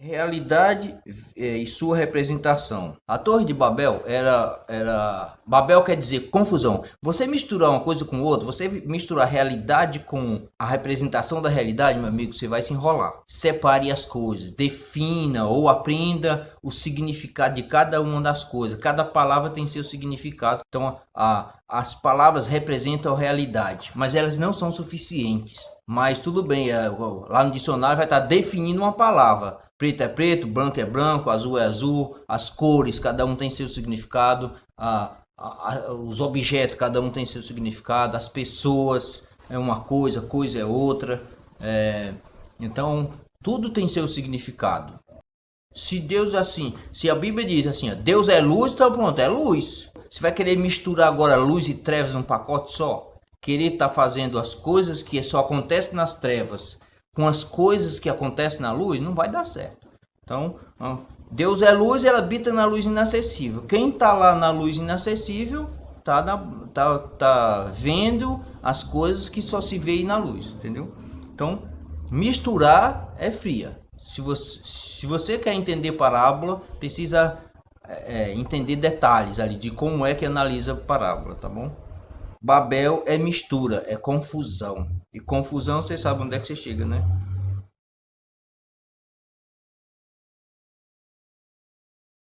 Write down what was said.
realidade é, e sua representação. A Torre de Babel era, era. Babel quer dizer confusão. Você misturar uma coisa com outra, você misturar a realidade com a representação da realidade, meu amigo, você vai se enrolar. Separe as coisas, defina ou aprenda o significado de cada uma das coisas. Cada palavra tem seu significado. Então, a, as palavras representam a realidade, mas elas não são suficientes. Mas tudo bem, é, lá no dicionário vai estar definindo uma palavra Preto é preto, branco é branco, azul é azul, as cores, cada um tem seu significado, a, a, a, os objetos, cada um tem seu significado, as pessoas é uma coisa, coisa é outra. É, então, tudo tem seu significado. Se Deus assim, se a Bíblia diz assim, ó, Deus é luz, então pronto, é luz. Você vai querer misturar agora luz e trevas num pacote só? Querer estar tá fazendo as coisas que só acontecem nas trevas com as coisas que acontecem na luz, não vai dar certo. Então, Deus é luz, ela habita na luz inacessível. Quem está lá na luz inacessível tá, na, tá, tá vendo as coisas que só se vê na luz, entendeu? Então, misturar é fria. Se você, se você quer entender parábola, precisa é, entender detalhes ali de como é que analisa parábola, tá bom? Babel é mistura, é confusão. E confusão, vocês sabem onde é que você chega, né?